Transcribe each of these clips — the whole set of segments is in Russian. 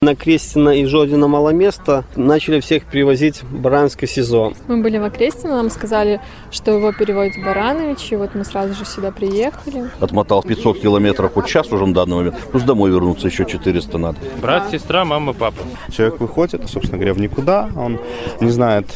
На Крестина и Жодина мало места. Начали всех привозить в Баранское СИЗО. Мы были в Окрестино, нам сказали, что его переводят в Барановичи. Вот мы сразу же сюда приехали. Отмотал 500 километров вот час уже на данный момент. Плюс домой вернуться еще 400 надо. Брат, сестра, мама, папа. Человек выходит, собственно говоря, в никуда. Он не знает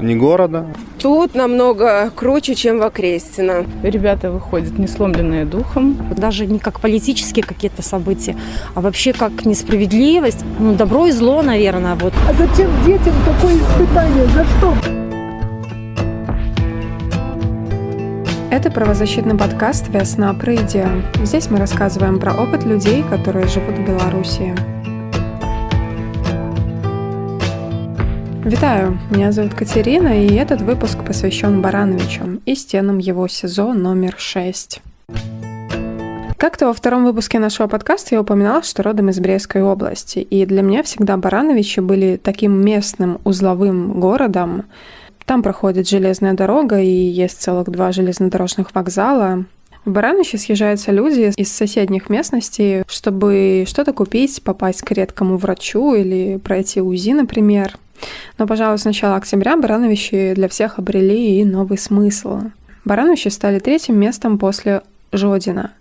ни города. Тут намного круче, чем в Окрестино. Ребята выходят не сломленные духом. Даже не как политические какие-то события, а вообще как несправедливость. Ну, добро и зло, наверное. Вот. А зачем детям такое испытание? За что? Это правозащитный подкаст «Весна прыдия». Здесь мы рассказываем про опыт людей, которые живут в Беларуси. Витаю, меня зовут Катерина, и этот выпуск посвящен Барановичу и стенам его СИЗО номер 6. Как-то во втором выпуске нашего подкаста я упоминала, что родом из Брестской области, и для меня всегда Барановичи были таким местным узловым городом. Там проходит железная дорога, и есть целых два железнодорожных вокзала. В Барановичи съезжаются люди из соседних местностей, чтобы что-то купить, попасть к редкому врачу или пройти УЗИ, например – но, пожалуй, с начала октября Барановичи для всех обрели и новый смысл. Барановичи стали третьим местом после Жодина.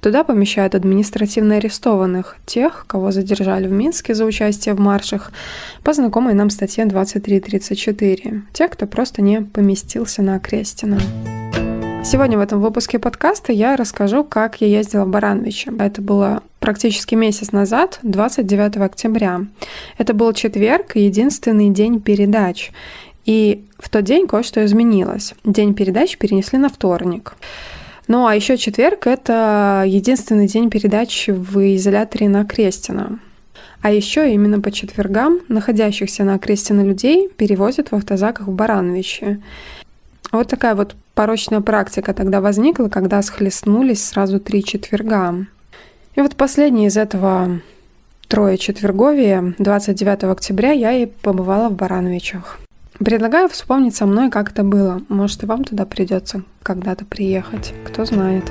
Туда помещают административно арестованных, тех, кого задержали в Минске за участие в маршах, по знакомой нам статье 2334, тех, кто просто не поместился на Окрестина. Сегодня в этом выпуске подкаста я расскажу, как я ездила в Барановичи. Это было практически месяц назад, 29 октября. Это был четверг, единственный день передач. И в тот день кое-что изменилось. День передач перенесли на вторник. Ну а еще четверг — это единственный день передач в изоляторе на Крестина. А еще именно по четвергам находящихся на Крестина людей перевозят в автозаках в Барановичи. Вот такая вот порочная практика тогда возникла, когда схлестнулись сразу три четверга. И вот последний из этого трое четверговия, 29 октября, я и побывала в Барановичах. Предлагаю вспомнить со мной, как это было. Может, и вам туда придется когда-то приехать. Кто знает.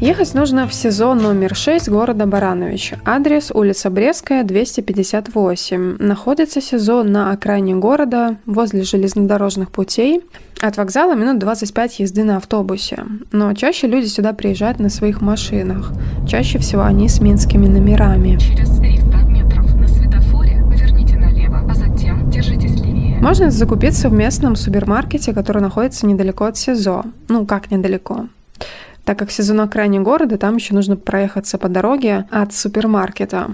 Ехать нужно в СИЗО номер 6 города Баранович. Адрес улица Брестская, 258. Находится СИЗО на окраине города, возле железнодорожных путей. От вокзала минут 25 езды на автобусе. Но чаще люди сюда приезжают на своих машинах. Чаще всего они с минскими номерами. Через 300 метров на светофоре поверните налево, а затем держитесь левее. Можно закупиться в местном супермаркете, который находится недалеко от СИЗО. Ну, как недалеко? Так как сезон на крайне города, там еще нужно проехаться по дороге от супермаркета.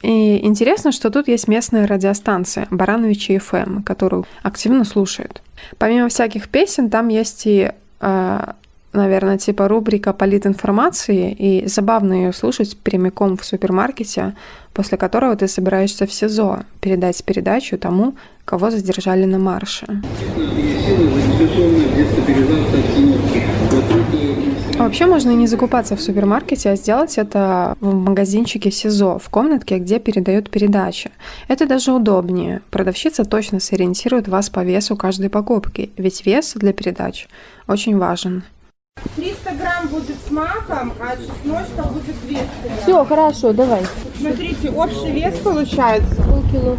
И интересно, что тут есть местная радиостанция Барановичи FM, которую активно слушают. Помимо всяких песен, там есть и, э, наверное, типа рубрика политинформации, и забавно ее слушать прямиком в супермаркете, после которого ты собираешься в СИЗО передать передачу тому, кого задержали на марше. А вообще можно и не закупаться в супермаркете, а сделать это в магазинчике СИЗО, в комнатке, где передают передачи. Это даже удобнее. Продавщица точно сориентирует вас по весу каждой покупки, ведь вес для передач очень важен. 300 грамм будет с маком, а чесночка будет 200 грамм. Все, хорошо, давай. Смотрите, общий вес получается полкило.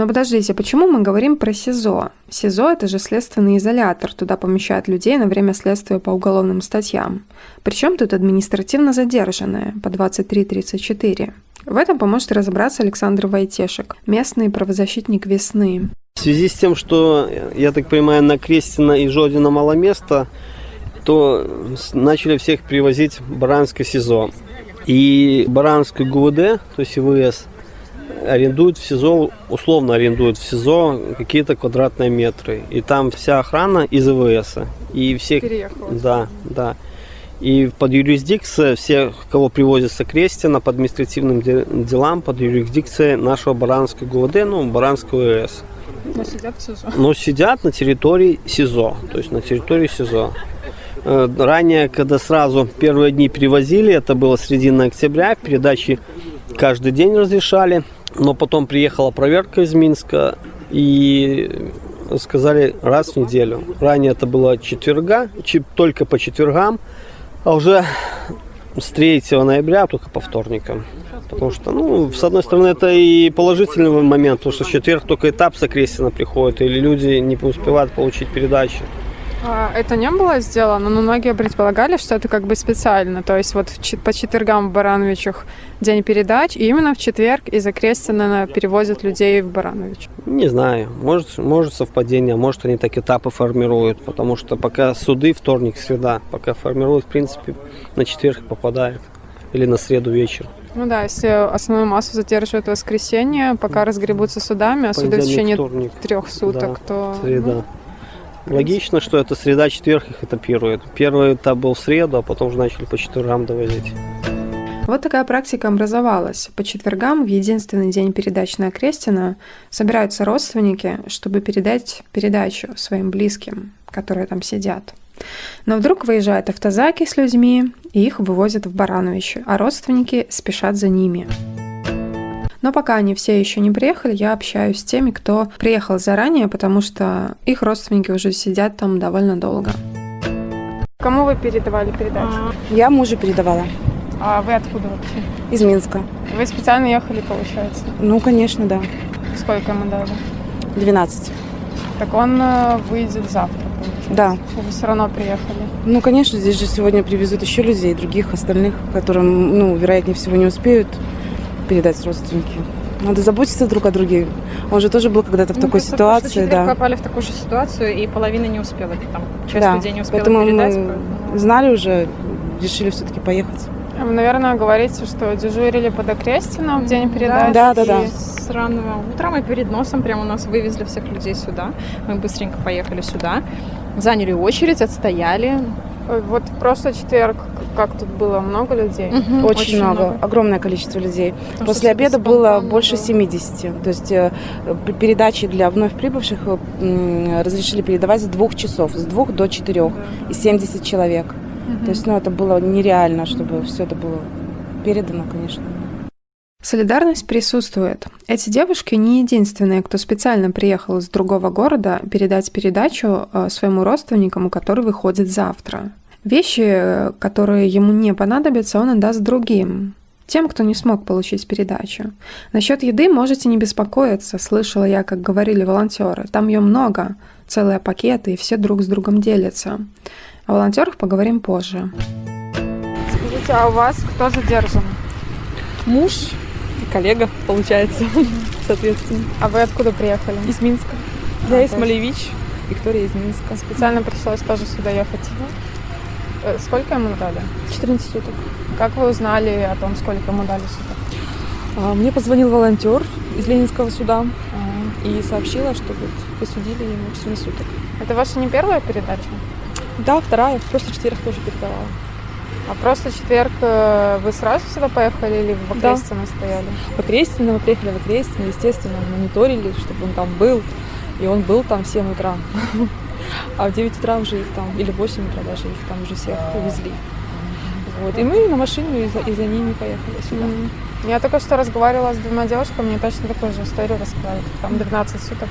Но подождите, почему мы говорим про СИЗО? СИЗО – это же следственный изолятор, туда помещают людей на время следствия по уголовным статьям. Причем тут административно задержанные по 23.34. В этом поможет разобраться Александр Войтешек, местный правозащитник «Весны». В связи с тем, что, я так понимаю, на Крестина и Жодина мало места, то начали всех привозить в Баранское СИЗО. И Баранское ГУВД, то есть ИВС, арендуют в СИЗО, условно арендуют в СИЗО какие-то квадратные метры. И там вся охрана из ИВС. И все... Переехала. Да, да. И под юрисдикцией всех, кого привозится Крестина по административным делам, под юрисдикцией нашего Баранского ГУВД, ну, Баранского ОС. Но сидят в СИЗО. Но сидят на территории СИЗО, то есть на территории СИЗО. Э, ранее, когда сразу первые дни привозили, это было середина октября, передачи каждый день разрешали. Но потом приехала проверка из Минска и сказали раз в неделю. Ранее это было четверга, только по четвергам, а уже с 3 ноября только по вторникам. Потому что, ну, с одной стороны, это и положительный момент, потому что в четверг только этап с приходит, или люди не успевают получить передачи. А это не было сделано, но многие предполагали, что это как бы специально. То есть вот в по четвергам в Барановичах день передач, и именно в четверг из Окрестина перевозят людей в Баранович. Не знаю, может, может совпадение, может они так этапы формируют, потому что пока суды вторник, среда, пока формируют, в принципе, на четверг попадает или на среду вечер. Ну да, если основную массу задерживают в воскресенье, пока разгребутся судами, а суды в течение вторник, трех суток, да, то... среда. ну, Логично, что это среда, четверг их этапирует. Первый этап был в среду, а потом уже начали по четвергам довозить. Вот такая практика образовалась. По четвергам, в единственный день передач на Окрестина, собираются родственники, чтобы передать передачу своим близким, которые там сидят. Но вдруг выезжают автозаки с людьми, и их вывозят в Барановичи, а родственники спешат за ними. Но пока они все еще не приехали, я общаюсь с теми, кто приехал заранее, потому что их родственники уже сидят там довольно долго. Кому вы передавали передачу? Я мужу передавала А вы откуда вообще? из Минска. Вы специально ехали, получается? Ну, конечно, да. Сколько ему дали? 12. Так он э, выйдет завтра, получается? Да. Вы все равно приехали. Ну, конечно, здесь же сегодня привезут еще людей, других остальных, которым, ну, вероятнее всего, не успеют передать родственники. Надо заботиться друг о друге. Он же тоже был когда-то в Ну, такой ситуации, да. попали в такую же ситуацию, и половина не успела. Там часть да. людей не успела Поэтому передать. мы поэтому- знали уже, решили все-таки поехать. Вы, наверное, говорите, что дежурили под Окрестином в день передачи. Да, да, да. и- С раннего утра мы перед носом прямо у нас вывезли всех людей сюда. Мы быстренько поехали сюда, заняли очередь, отстояли. Вот в прошлый четверг, как тут было, много людей? Мгм, Очень, много, огромное количество людей. Потому После обеда было больше было. 70. То есть э, передачи для вновь прибывших э, разрешили передавать с двух часов, с двух до четырех, и 70 человек. То есть, ну, это было нереально, чтобы все это было передано, конечно. Солидарность присутствует. Эти девушки не единственные, кто специально приехал из другого города передать передачу э, своему родственникам, который выходит завтра. Вещи, которые ему не понадобятся, он отдаст другим. Тем, кто не смог получить передачу. Насчет еды можете не беспокоиться, слышала я, как говорили волонтеры. Там ее много, целые пакеты, и все друг с другом делятся. О волонтерах поговорим позже. Скажите, а у вас кто задержан? Муж и коллега, получается, соответственно. А вы откуда приехали? Из Минска. А, Я из то есть Малевич, Виктория из Минска. Специально пришлось тоже сюда ехать. Э, Сколько ему дали? 14 суток. Как вы узнали о том, сколько ему дали суток? А, Мне позвонил волонтер из Ленинского суда а, и сообщила, что вот присудили ему 14 суток. Это ваша не первая передача? Да, вторая, просто четверг тоже передавала. А просто четверг э, вы сразу сюда поехали или в Да. Окрестино стояли? В Окрестино, мы приехали в Окрестино, естественно, мониторили, чтобы он там был. И он был там в 7 утра. А в 9 утра уже их там, или в 8 утра даже их там уже всех увезли. Вот. И мы на машину и за, и за ними поехали сюда. Я только что разговаривала с двумя девушками, мне точно такую же историю рассказали. Там 12 суток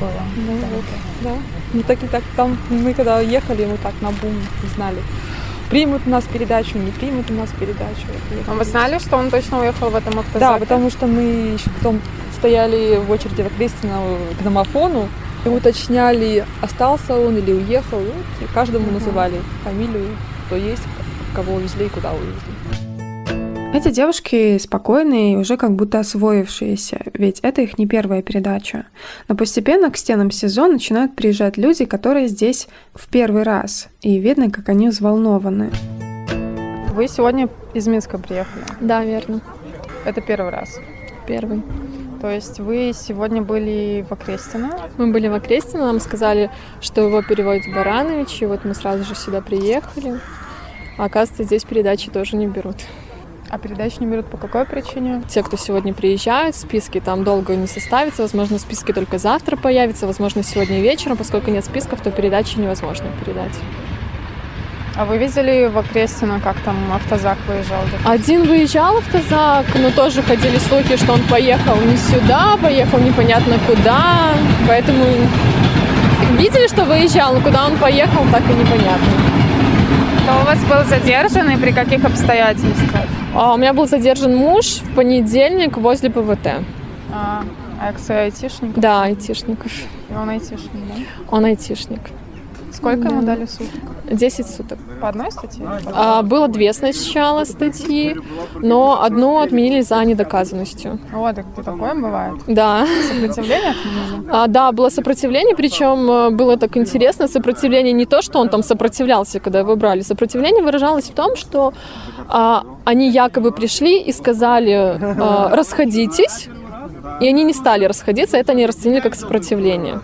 было. Ну, Да. вот, да. Ну так и так, там мы когда ехали, мы так на бум не знали. Примут у нас передачу, не примут у нас передачу. А вы знали, что он точно уехал в этом автозаке? Да, потому что мы еще потом стояли в очереди в Окрестино к домофону и уточняли, остался он или уехал. Вот, и каждому Мгм. называли фамилию, кто есть, кого увезли и куда увезли. Эти девушки спокойные и уже как будто освоившиеся, ведь это их не первая передача. Но постепенно к стенам СИЗО начинают приезжать люди, которые здесь в первый раз, и видно, как они взволнованы. Вы сегодня из Минска приехали. Да, верно. Это первый раз. Первый. То есть вы сегодня были в Окрестино. Мы были в Окрестино, нам сказали, что его переводят в Баранович, и вот мы сразу же сюда приехали. А оказывается, здесь передачи тоже не берут. А передачи не берут по какой причине? Те, кто сегодня приезжают, списки там долго не составится, возможно, списки только завтра появятся, возможно, сегодня вечером, поскольку нет списков, то передачи невозможно передать. А вы видели в Окрестино, как там автозак выезжал? Один выезжал автозак, но тоже ходили слухи, что он поехал не сюда, поехал непонятно куда. Поэтому видели, что выезжал, но куда он поехал, так и непонятно. Кто у вас был задержан и при каких обстоятельствах? А, у меня был задержан муж в понедельник возле ПВТ. А, а айтишник? Да, айтишник. И он айтишник, да? Он айтишник. Сколько ему Да. дали суток? 10 суток. По одной статье? А, было две сначала статьи, но одну отменили за недоказанностью. О, так и такое бывает. Да. Сопротивление отменили? А, да, было сопротивление, причем э, было так интересно, сопротивление не то, что он там сопротивлялся, когда его брали, сопротивление выражалось в том, что а, они якобы пришли и сказали а, расходитесь, и они не стали расходиться, это они расценили как сопротивление.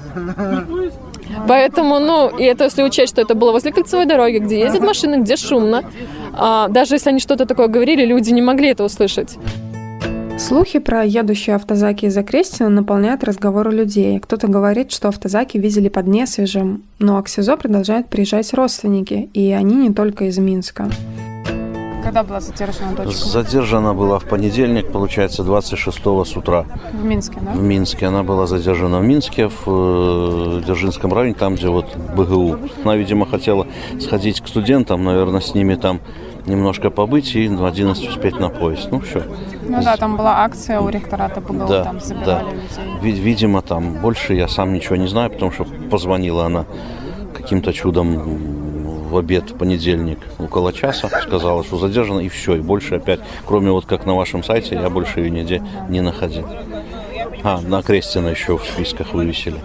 Поэтому, ну, и это если учесть, что это было возле кольцевой дороги, где ездят машины, где шумно, а, даже если они что-то такое говорили, люди не могли это услышать. Слухи про едущие автозаки из Окрестина наполняют разговоры людей. Кто-то говорит, что автозаки видели под Несвежем, но к СИЗО продолжают приезжать родственники, и они не только из Минска. Когда была задержана дочка? Задержана была в понедельник, получается, 26 с утра В Минске, да? в Минске. Она была задержана в Минске, в э, Дзержинском районе, там, где вот БГУ. Она, видимо, хотела сходить к студентам, наверное, с ними там немножко побыть и в 11 успеть на поезд. Ну, все. Ну да, там была акция у ректората БГУ, Да, там да. забирали людей. Ви- Видимо, там больше я сам ничего не знаю, потому что позвонила она каким-то чудом в обед в понедельник около часа, сказала, что задержана, и все, и больше опять, кроме вот как на вашем сайте, я больше ее нигде не находил. А, на Крестина еще в списках вывесили.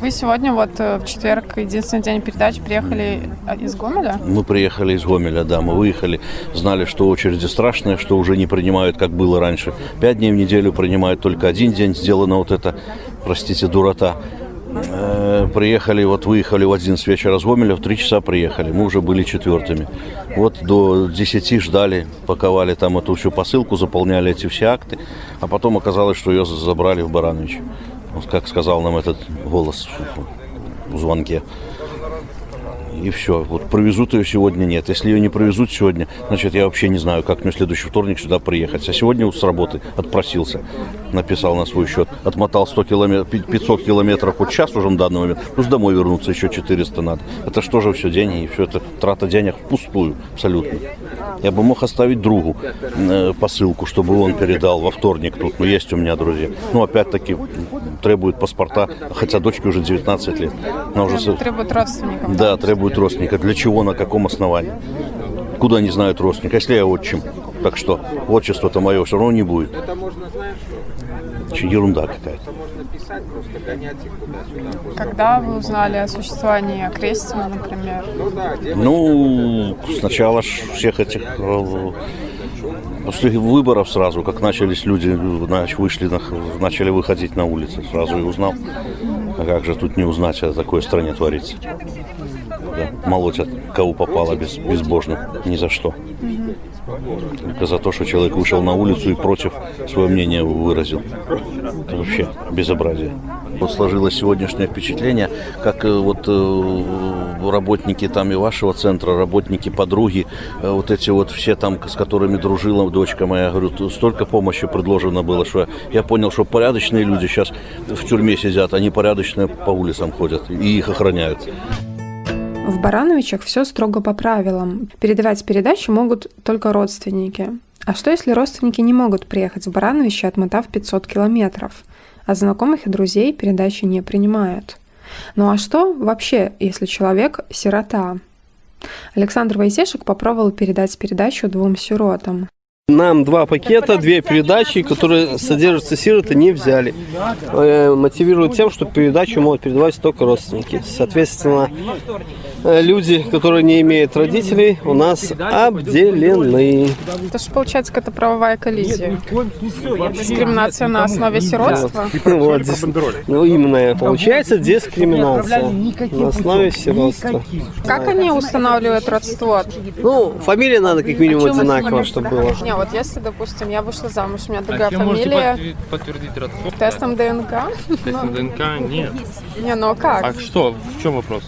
Вы сегодня вот э, в четверг, единственный день передач, приехали а, из Гомеля? Мы приехали из Гомеля, да, мы выехали, знали, что очереди страшные, что уже не принимают, как было раньше. Пять дней в неделю принимают только один день, сделано вот это, простите, дурота. Э, Приехали, вот выехали в 11 вечера из Гомеля, в 3 часа приехали. Мы уже были четвертыми. Вот до 10 ждали, паковали там эту всю посылку, заполняли эти все акты. А потом оказалось, что ее забрали в Баранович. Вот как сказал нам этот голос в звонке. И все. Вот провезут ее сегодня нет. Если ее не провезут сегодня, значит, я вообще не знаю, как мне в следующий вторник сюда приехать. А сегодня вот с работы отпросился. Написал на свой счет. Отмотал 100 километров, 500 километров вот час уже на данный момент. Плюс домой вернуться еще 400 надо. Это что же все деньги? И все это трата денег впустую абсолютно. Я бы мог оставить другу э, посылку, чтобы он передал во вторник тут. Но есть у меня друзья. Ну, опять-таки, требует паспорта, хотя дочке уже 19 лет. Она уже... Требуют родственников. да, требует родственника. Для чего, на каком основании? Куда они знают родственника? Если я отчим, так что отчество-то мое все равно не будет. Че, Ерунда какая-то. Когда вы узнали о существовании Окрестина, например? Ну, сначала ж всех этих э, после выборов сразу, как начались люди, нач- вышли, на- начали выходить на улицы, сразу и узнал. А как же тут не узнать, о такой стране творится? Да, молотят, кого попало без, безбожно, ни за что. Только за то, что человек вышел на улицу и против свое мнение выразил. Это вообще безобразие. Вот сложилось сегодняшнее впечатление, как э, вот э, работники там и вашего центра, работники, подруги, э, вот эти вот все там, с которыми дружила дочка моя, говорю, столько помощи предложено было, что я понял, что порядочные люди сейчас в тюрьме сидят, они порядочные по улицам ходят и их охраняют. В Барановичах все строго по правилам. Передавать передачу могут только родственники. А что, если родственники не могут приехать в Барановичи, отмотав 500 километров? А знакомых и друзей передачи не принимают. Ну а что вообще, если человек – сирота? Александр Войтешек попробовал передать передачу двум сиротам. Нам два пакета, две передачи, которые содержатся сироты, не взяли. Э, Мотивируют тем, что передачу могут передавать только родственники. Соответственно, люди, которые не имеют родителей, у нас обделены. Это же получается какая-то правовая коллизия. Дискриминация на основе сиротства. Вот, дис- ну, именно получается дискриминация на основе сиротства. Как они устанавливают родство? Ну, фамилия надо как минимум одинаково, чтобы было. Не, вот если, допустим, я вышла замуж, у меня другая вы можете фамилия, подтвердить- подтвердить родство? тестом ДНК? Тестом ДНК нет. Не, ну а как? А что? В чем вопрос?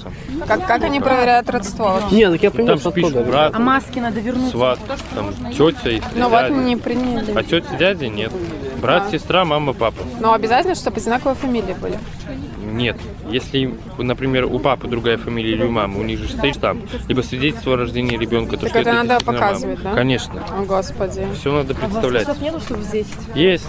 Как, как они не проверяют родство. Нет, так я Там понимаю, же пишут брат, А маски надо вернуть. сват, там, тетя и Ну вот не приняли. А тетя, дядя нет. Брат, сестра, мама, папа. Но обязательно, чтобы одинаковые фамилии были. Нет. Если, например, у папы другая фамилия или у мамы, у них же стоит там либо свидетельство о рождении ребенка, то Так что это надо действительно мама. показывать, да? Конечно. О, Господи. Все надо представлять. нету, чтобы здесь? Есть.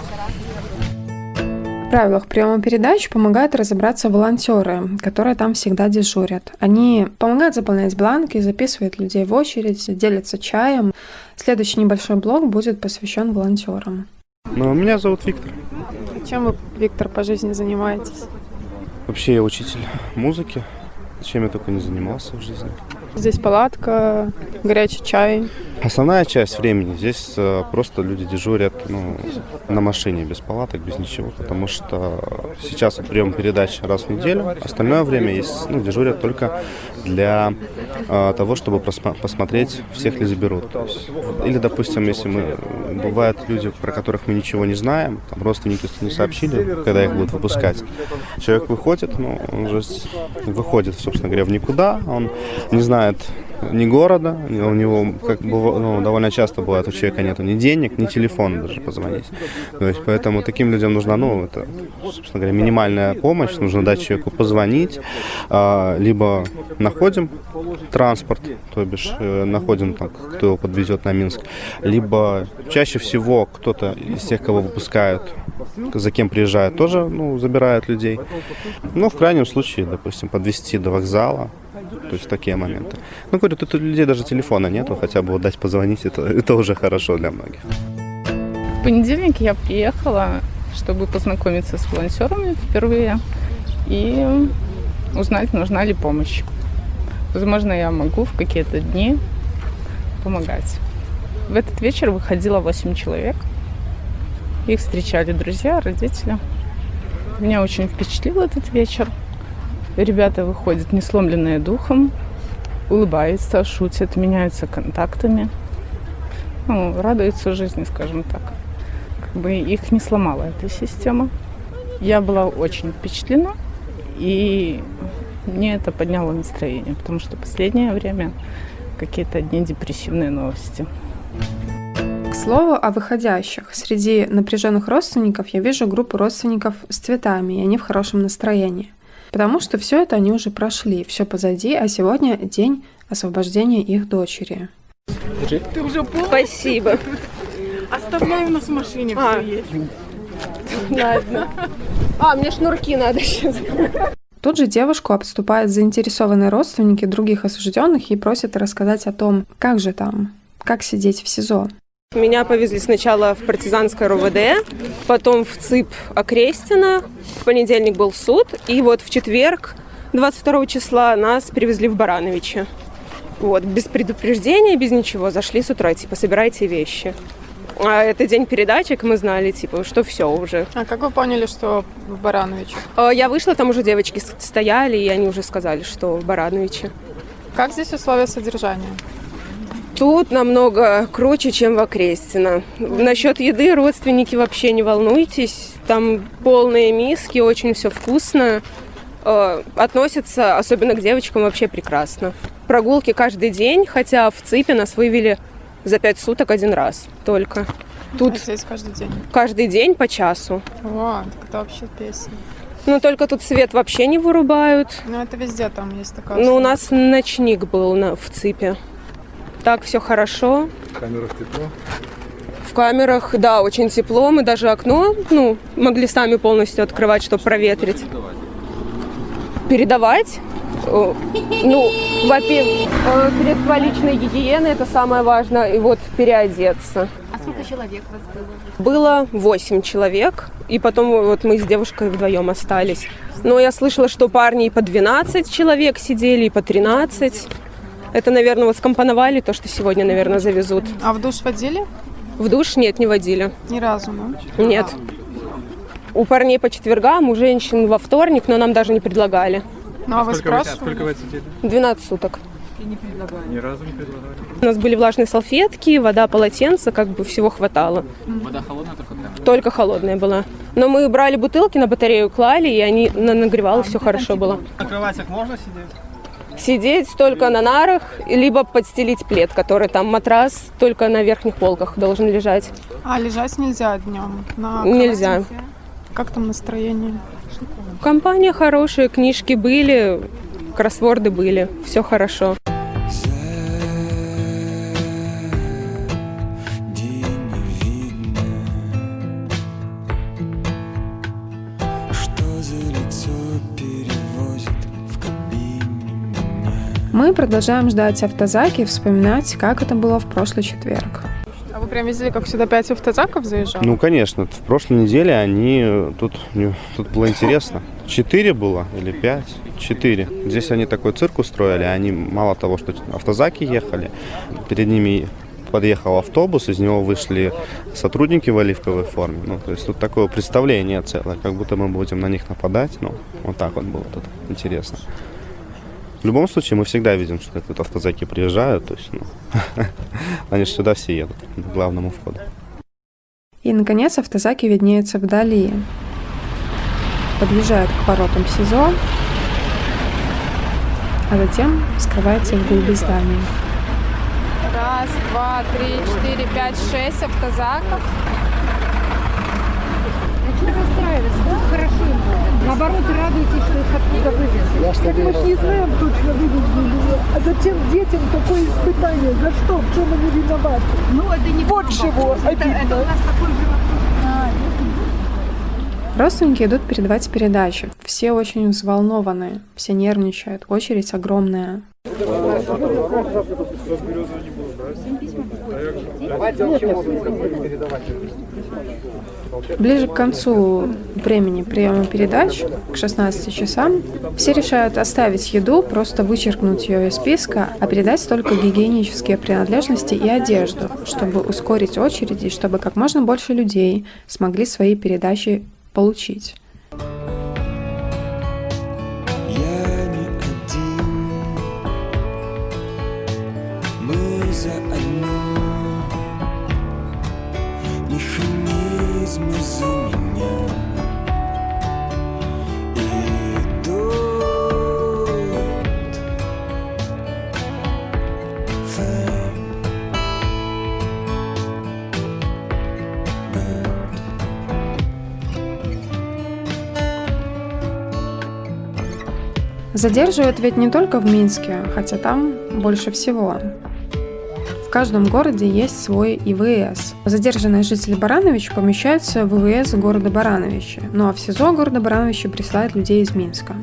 В правилах приема передач помогают разобраться волонтеры, которые там всегда дежурят. Они помогают заполнять бланки, записывают людей в очередь, делятся чаем. Следующий небольшой блок будет посвящен волонтерам. Ну, меня зовут Виктор. Чем вы, Виктор, по жизни занимаетесь? Вообще я учитель музыки. Чем я только не занимался в жизни. Здесь палатка, горячий чай. Основная часть времени здесь э, просто люди дежурят ну, на машине, без палаток, без ничего, потому что сейчас прием передач раз в неделю, остальное время есть, ну, дежурят только для э, того, чтобы посмотреть, всех ли заберут. То есть, или, допустим, если мы, бывают люди, про которых мы ничего не знаем, там родственники не сообщили, когда их будут выпускать, человек выходит, ну, он уже с- выходит, собственно говоря, в никуда, он не знает ни города, у него как бы, ну, довольно часто бывает у человека нету ни денег, ни телефона даже позвонить. То есть поэтому таким людям нужна, ну, это, собственно говоря, минимальная помощь, нужно дать человеку позвонить, а, либо находим транспорт, то бишь э, находим там, кто его подвезет на Минск, либо чаще всего кто-то из тех, кого выпускают, за кем приезжают, тоже, ну, забирают людей. Ну, в крайнем случае, допустим, подвести до вокзала, то есть такие моменты. Ну, говорю, тут у людей даже телефона нету, хотя бы дать позвонить, это, это уже хорошо для многих. В понедельник я приехала, чтобы познакомиться с волонтерами впервые и узнать, нужна ли помощь. Возможно, я могу в какие-то дни помогать. В этот вечер выходило 8 человек. Их встречали друзья, родители. Меня очень впечатлил этот вечер. Ребята выходят не сломленные духом, улыбаются, шутят, меняются контактами. Ну, радуются жизни, скажем так. Как бы их не сломала эта система. Я была очень впечатлена, и мне это подняло настроение, потому что последнее время какие-то одни депрессивные новости. К слову о выходящих. Среди напряженных родственников я вижу группу родственников с цветами, и они в хорошем настроении. Потому что все это они уже прошли, все позади, а сегодня день освобождения их дочери. Ты уже? Спасибо. Оставляю нас в машине, А. все есть. Ладно. А, мне шнурки надо сейчас. Тут же девушку обступают заинтересованные родственники других осужденных и просят рассказать о том, как же там, как сидеть в СИЗО. Меня повезли сначала в партизанское РОВД, потом в ЦИП Окрестина. В понедельник был суд, и вот в четверг, 22 числа, нас привезли в Барановичи. Вот, без предупреждения, без ничего. Зашли с утра, типа, собирайте вещи. А это день передачек, мы знали, типа, что все уже. А как вы поняли, что в Барановиче? А, Я вышла, там уже девочки стояли, и они уже сказали, что в Барановиче. Как здесь условия содержания? Тут намного круче, чем в Окрестино. Насчет еды родственники вообще не волнуйтесь. Там полные миски, очень все вкусно. Э, Относятся, особенно к девочкам, вообще прекрасно. Прогулки каждый день, хотя в ЦИПе нас вывели за пять суток один раз только. Тут А здесь каждый день. каждый день по часу. О, так это вообще песня. Но только тут свет вообще не вырубают. Ну, это везде там есть такая Ну, у нас ночник был на, в ЦИПе. Так, все хорошо. В камерах тепло. В камерах, да, очень тепло. Мы даже окно, ну, могли сами полностью открывать, чтобы проветрить. Передавать? Ну, во-первых, э, средства личной гигиены, это самое важное, и вот переодеться. А сколько человек у вас было? Было 8 человек, и потом вот мы с девушкой вдвоем остались. Но я слышала, что парни и по 12 человек сидели, и по 13. Это, наверное, вот скомпоновали то, что сегодня, наверное, завезут. А в душ водили? В душ нет, не водили. Ни разу, да? Нет. У парней по четвергам, у женщин во вторник, но нам даже не предлагали. Ну, а вы Сколько вы, спрашивали? сколько вы отсидели? 12 суток. Ни разу не предлагали. У нас были влажные салфетки, вода, полотенце, как бы всего хватало. Вода холодная, только прям. Только холодная была. Но мы брали бутылки, на батарею клали, и они на- нагревало, все хорошо было. На кроватях можно сидеть? Сидеть только на нарах, либо подстелить плед, который там матрас только на верхних полках должен лежать. А лежать нельзя днем? На Нельзя. кровати? Как там настроение? Компания хорошая, книжки были, кроссворды были, все хорошо. Мы продолжаем ждать автозаки и вспоминать, как это было в прошлый четверг. А вы прям видели, как сюда пять автозаков заезжало? Ну, конечно. В прошлой неделе они... э, Тут, тут было интересно. Четыре было или пять? Четыре. Здесь они такой цирк устроили. Они мало того, что автозаки ехали, перед ними подъехал автобус, из него вышли сотрудники в оливковой форме. Ну, то есть тут такое представление целое, как будто мы будем на них нападать. Ну, вот так вот было тут интересно. В любом случае, мы всегда видим, что тут автозаки приезжают. То есть, ну, они же сюда все едут, к главному входу. И, наконец, автозаки виднеются вдали. Подъезжают к воротам СИЗО, а затем скрывается в глуби здания. Раз, два, три, четыре, пять, шесть автозаков. Не расстраиваться, да? Наоборот, радуйтесь, что их оттуда вывезли. Так мы ж не знаем точно вывезли ли. А зачем детям такое испытание? За что? В чем они виноваты? Ну, это не Вот чего обидно. Родственники идут передавать передачи. Все очень взволнованы, все нервничают, очередь огромная. Ближе к концу времени приема передач, к 16 часам, все решают оставить еду, просто вычеркнуть ее из списка, а передать только гигиенические принадлежности и одежду, чтобы ускорить очереди, чтобы как можно больше людей смогли свои передачи получить. Задерживают ведь не только в Минске, хотя там больше всего. В каждом городе есть свой ИВС. Задержанные жители Барановича помещаются в ИВС города Барановича, ну а в СИЗО города Барановича присылают людей из Минска.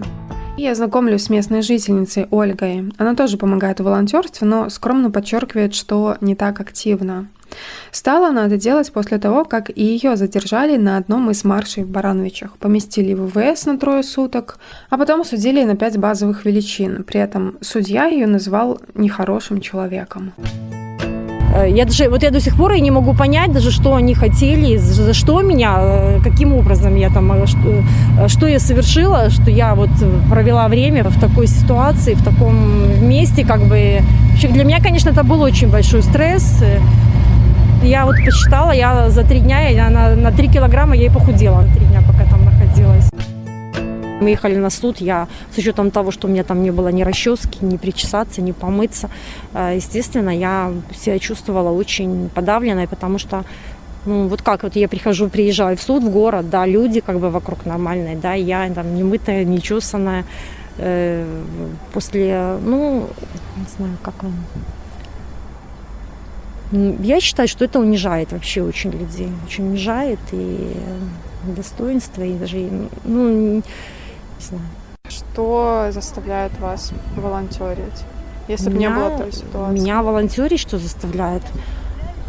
Я знакомлюсь с местной жительницей Ольгой. Она тоже помогает в волонтерстве, но скромно подчеркивает, что не так активно. Стала она это делать после того, как и ее задержали на одном из маршей в Барановичах, поместили в ВВС на трое суток, а потом судили на пять базовых величин. При этом судья ее назвал нехорошим человеком. Э, Я даже, вот я до сих пор и не могу понять даже, что они хотели, за что меня, э, каким образом я там, э, что, что я совершила, что я вот провела время в такой ситуации, в таком месте, как бы. Для меня, конечно, это был очень большой стресс. Я вот посчитала, я за три дня, я на, на 3 килограмма я и похудела на три дня, пока там находилась. Мы ехали на суд, я с учетом того, что у меня там не было ни расчески, ни причесаться, ни помыться, э, естественно, я себя чувствовала очень подавленной, потому что ну, вот как вот я прихожу, приезжаю в суд, в город, да, люди как бы вокруг нормальные, да, я там не мытая, не чесанная, э, после, ну, не знаю, как вам... Я считаю, что это унижает вообще очень людей, очень унижает и достоинство, и даже, ну, не знаю. Что заставляет вас волонтерить? Если бы не было той ситуации. Меня волонтерить что заставляет?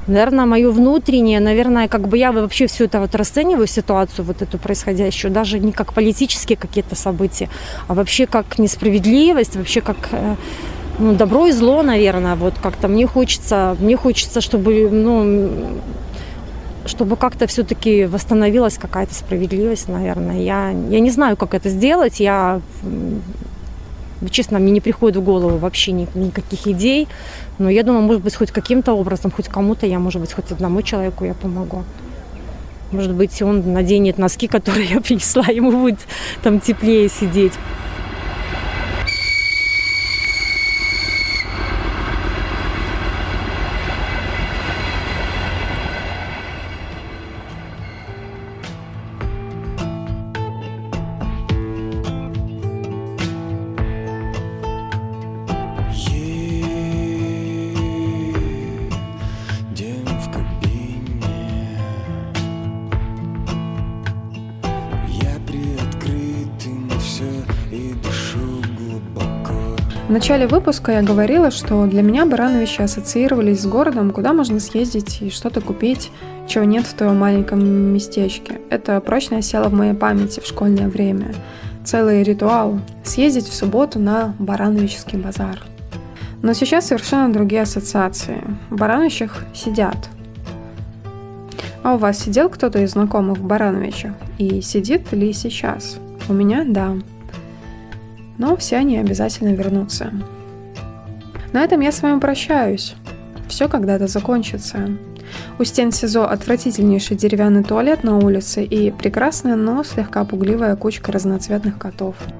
Наверное, мое внутреннее, наверное, как бы я вообще все это вот расцениваю ситуацию вот эту происходящую, даже не как политические какие-то события, а вообще как несправедливость, вообще как э, ну, добро и зло, наверное, вот как-то мне хочется, мне хочется, чтобы, ну, чтобы как-то все-таки восстановилась какая-то справедливость, наверное. Я, я не знаю, как это сделать, я честно, мне не приходит в голову вообще ни- никаких идей. Но я думаю, может быть, хоть каким-то образом, хоть кому-то я, может быть, хоть одному человеку я помогу. Может быть, он наденет носки, которые я принесла, ему будет там теплее сидеть. В начале выпуска я говорила, что для меня Барановичи ассоциировались с городом, куда можно съездить и что-то купить, чего нет в твоем маленьком местечке. Это прочно осело в моей памяти в школьное время. Целый ритуал – съездить в субботу на Барановичский базар. Но сейчас совершенно другие ассоциации. В Барановичах сидят. А у вас сидел кто-то из знакомых в Барановичах? И сидит ли сейчас? У меня – да но все они обязательно вернутся. На этом я с вами прощаюсь. Все когда-то закончится. У стен СИЗО отвратительнейший деревянный туалет на улице и прекрасная, но слегка пугливая кучка разноцветных котов –